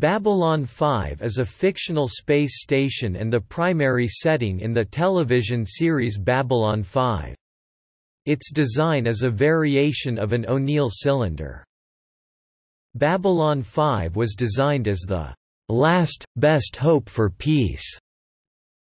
Babylon 5 is a fictional space station and the primary setting in the television series Babylon 5. Its design is a variation of an O'Neill cylinder. Babylon 5 was designed as the last, best hope for peace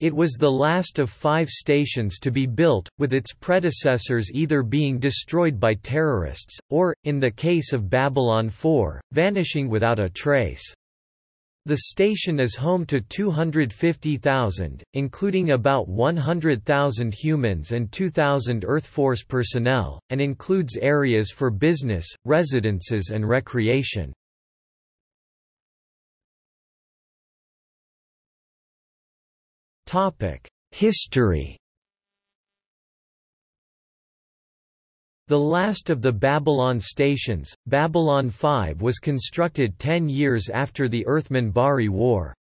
it was the last of five stations to be built, with its predecessors either being destroyed by terrorists, or, in the case of Babylon 4, vanishing without a trace. The station is home to 250,000, including about 100,000 humans and 2,000 Earth Force personnel, and includes areas for business, residences and recreation. History The last of the Babylon stations, Babylon 5 was constructed ten years after the Earth-Minbari War.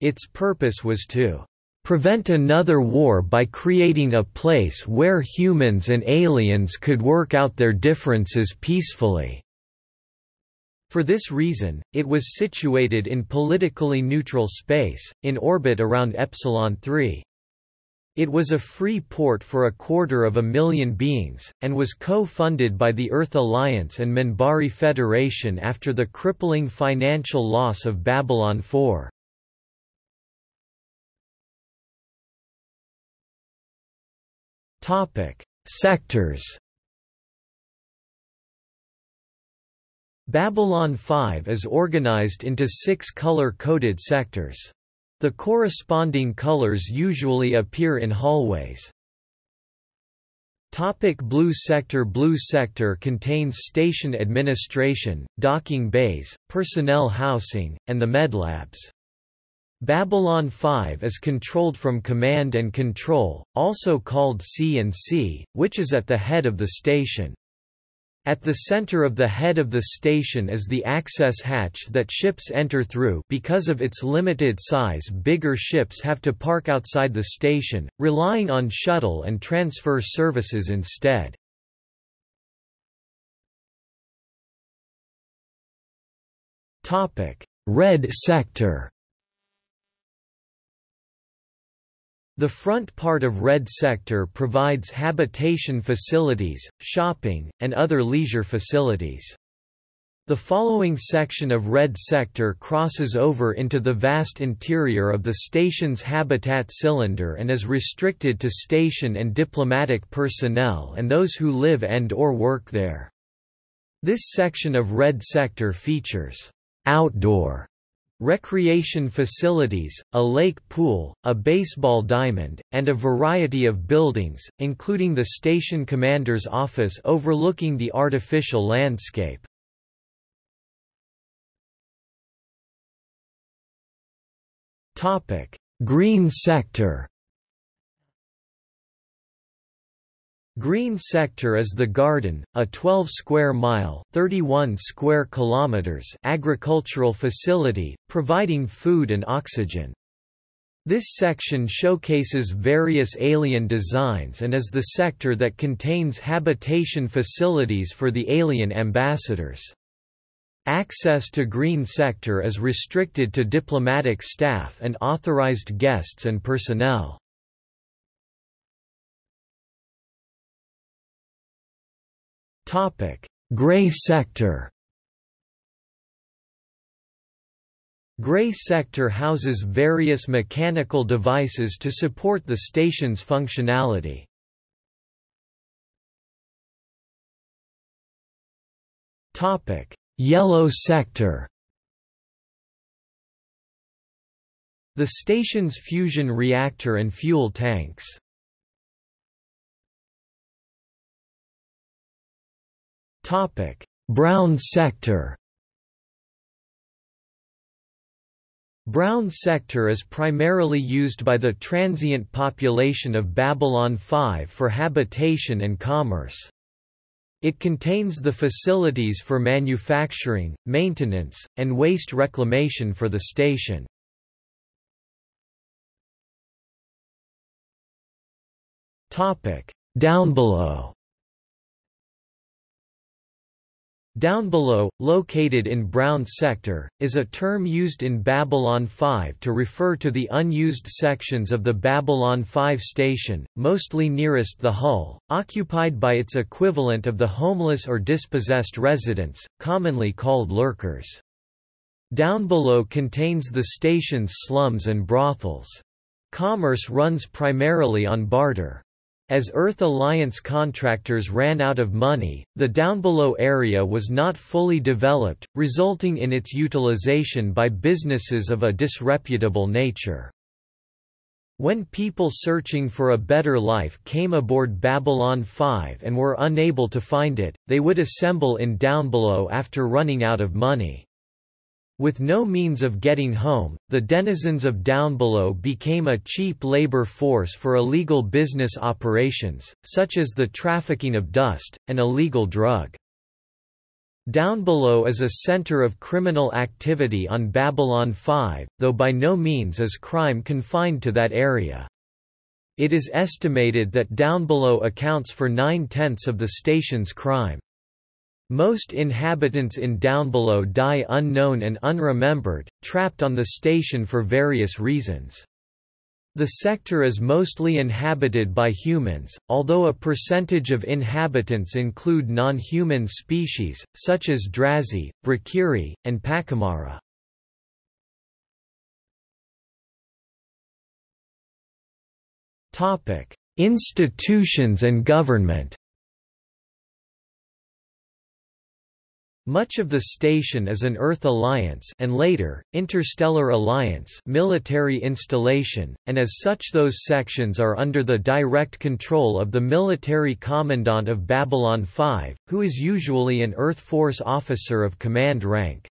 Its purpose was to prevent another war by creating a place where humans and aliens could work out their differences peacefully. For this reason, it was situated in politically neutral space, in orbit around Epsilon 3. It was a free port for a quarter of a million beings, and was co-funded by the Earth Alliance and Minbari Federation after the crippling financial loss of Babylon 4. Sectors Babylon 5 is organized into six color-coded sectors. The corresponding colors usually appear in hallways. Topic Blue Sector Blue Sector contains station administration, docking bays, personnel housing, and the medlabs. Babylon 5 is controlled from Command and Control, also called C&C, which is at the head of the station. At the center of the head of the station is the access hatch that ships enter through because of its limited size bigger ships have to park outside the station, relying on shuttle and transfer services instead. Red sector The front part of Red Sector provides habitation facilities, shopping, and other leisure facilities. The following section of Red Sector crosses over into the vast interior of the station's habitat cylinder and is restricted to station and diplomatic personnel and those who live and or work there. This section of Red Sector features outdoor recreation facilities, a lake pool, a baseball diamond, and a variety of buildings, including the station commander's office overlooking the artificial landscape. Green sector Green Sector is the garden, a 12 square mile, 31 square kilometers agricultural facility providing food and oxygen. This section showcases various alien designs and is the sector that contains habitation facilities for the alien ambassadors. Access to Green Sector is restricted to diplomatic staff and authorized guests and personnel. Topic: Gray sector. Gray sector houses various mechanical devices to support the station's functionality. Topic: Yellow sector. The station's fusion reactor and fuel tanks. Topic: Brown sector. Brown sector is primarily used by the transient population of Babylon 5 for habitation and commerce. It contains the facilities for manufacturing, maintenance, and waste reclamation for the station. Down below Down below, located in Brown Sector, is a term used in Babylon 5 to refer to the unused sections of the Babylon 5 station, mostly nearest the hull, occupied by its equivalent of the homeless or dispossessed residents, commonly called lurkers. Down below contains the station's slums and brothels. Commerce runs primarily on barter. As Earth Alliance contractors ran out of money, the downbelow area was not fully developed, resulting in its utilization by businesses of a disreputable nature. When people searching for a better life came aboard Babylon 5 and were unable to find it, they would assemble in downbelow after running out of money. With no means of getting home, the denizens of Downbelow became a cheap labor force for illegal business operations, such as the trafficking of dust, an illegal drug. Downbelow is a center of criminal activity on Babylon 5, though by no means is crime confined to that area. It is estimated that Downbelow accounts for nine-tenths of the station's crime. Most inhabitants in Downbelow die unknown and unremembered, trapped on the station for various reasons. The sector is mostly inhabited by humans, although a percentage of inhabitants include non-human species, such as Drazi, Brakiri, and Pak'ma'ra. Institutions and government Much of the station is an Earth Alliance and later, Interstellar Alliance military installation, and as such those sections are under the direct control of the military commandant of Babylon 5, who is usually an Earth Force officer of command rank.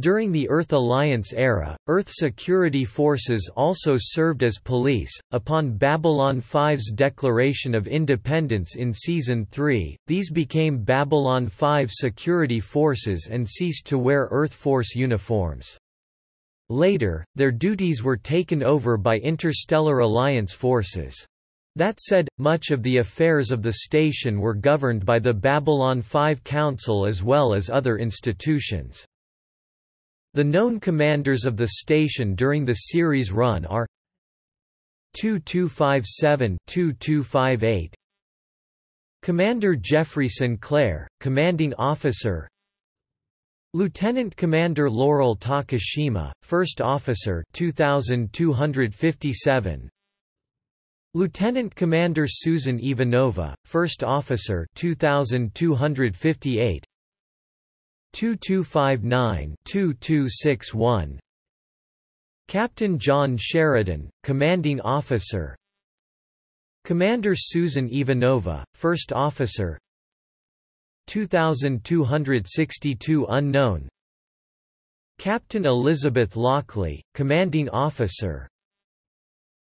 During the Earth Alliance era, Earth security forces also served as police. Upon Babylon 5's declaration of independence in Season 3, these became Babylon 5 security forces and ceased to wear Earth Force uniforms. Later, their duties were taken over by Interstellar Alliance forces. That said, much of the affairs of the station were governed by the Babylon 5 Council as well as other institutions. The known commanders of the station during the series run are 2257-2258 Commander Jeffrey Sinclair, Commanding Officer Lieutenant Commander Laurel Takashima, First Officer 2257 Lieutenant Commander Susan Ivanova, First Officer 2258 2259-2261 Captain John Sheridan, Commanding Officer. Commander Susan Ivanova, First Officer. 2262 Unknown. Captain Elizabeth Lochley, Commanding Officer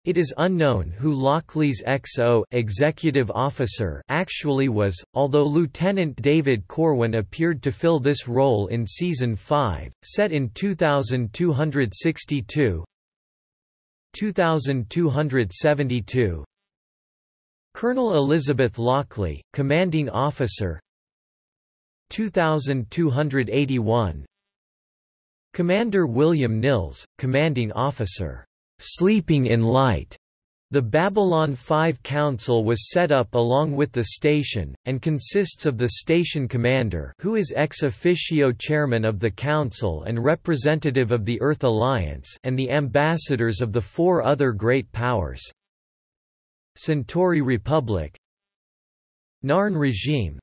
it is unknown who Lochley's XO executive officer actually was, although Lieutenant David Corwin appeared to fill this role in Season 5, set in 2262 2272 Colonel Elizabeth Lochley, commanding officer. 2281 Commander William Nils, commanding officer sleeping in light. The Babylon 5 Council was set up along with the station, and consists of the station commander who is ex officio chairman of the council and representative of the Earth Alliance and the ambassadors of the four other great powers. Centauri Republic Narn Regime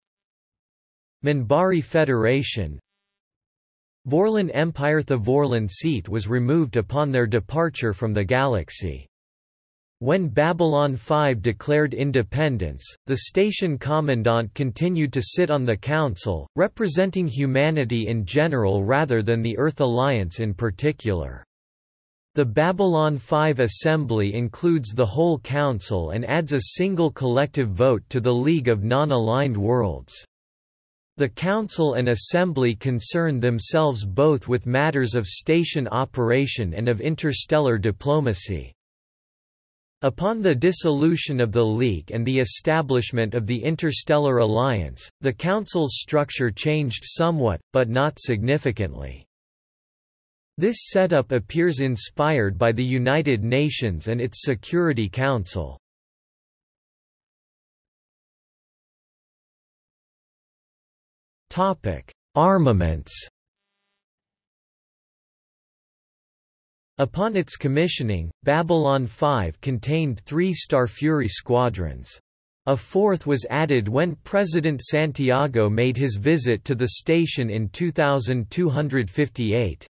Minbari Federation Vorlon Empire The Vorlon seat was removed upon their departure from the galaxy. When Babylon 5 declared independence, the station commandant continued to sit on the council, representing humanity in general rather than the Earth Alliance in particular. The Babylon 5 Assembly includes the whole council and adds a single collective vote to the League of Non-Aligned Worlds. The Council and Assembly concern themselves both with matters of station operation and of interstellar diplomacy. Upon the dissolution of the League and the establishment of the Interstellar Alliance, the Council's structure changed somewhat, but not significantly. This setup appears inspired by the United Nations and its Security Council. Armaments Upon its commissioning, Babylon 5 contained three Starfury squadrons. A fourth was added when President Santiago made his visit to the station in 2258.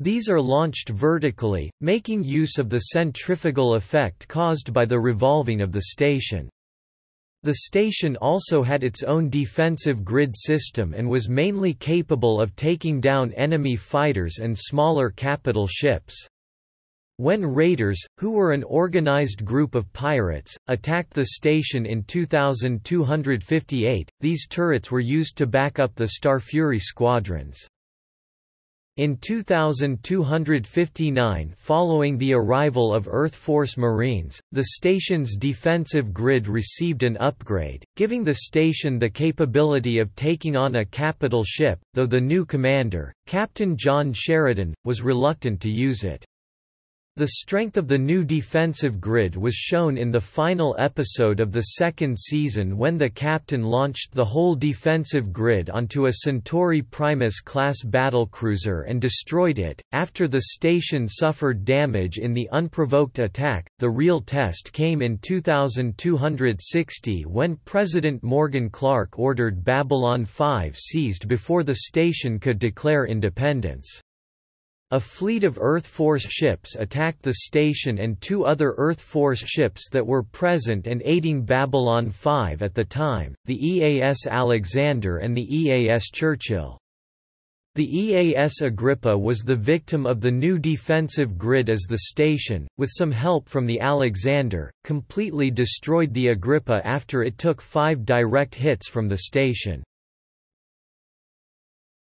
These are launched vertically, making use of the centrifugal effect caused by the revolving of the station. The station also had its own defensive grid system and was mainly capable of taking down enemy fighters and smaller capital ships. When raiders, who were an organized group of pirates, attacked the station in 2258, these turrets were used to back up the Starfury squadrons. In 2259 following the arrival of Earth Force Marines, the station's defensive grid received an upgrade, giving the station the capability of taking on a capital ship, though the new commander, Captain John Sheridan, was reluctant to use it. The strength of the new defensive grid was shown in the final episode of the second season when the captain launched the whole defensive grid onto a Centauri Primus class battlecruiser and destroyed it. After the station suffered damage in the unprovoked attack, the real test came in 2260 when President Morgan Clark ordered Babylon 5 seized before the station could declare independence. A fleet of Earth Force ships attacked the station and two other Earth Force ships that were present and aiding Babylon 5 at the time, the EAS Alexander and the EAS Churchill. The EAS Agrippa was the victim of the new defensive grid as the station, with some help from the Alexander, completely destroyed the Agrippa after it took five direct hits from the station.